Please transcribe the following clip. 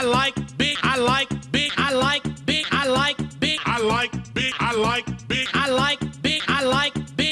I like big. I like big. I like big. I like big. I like big. I like big. I like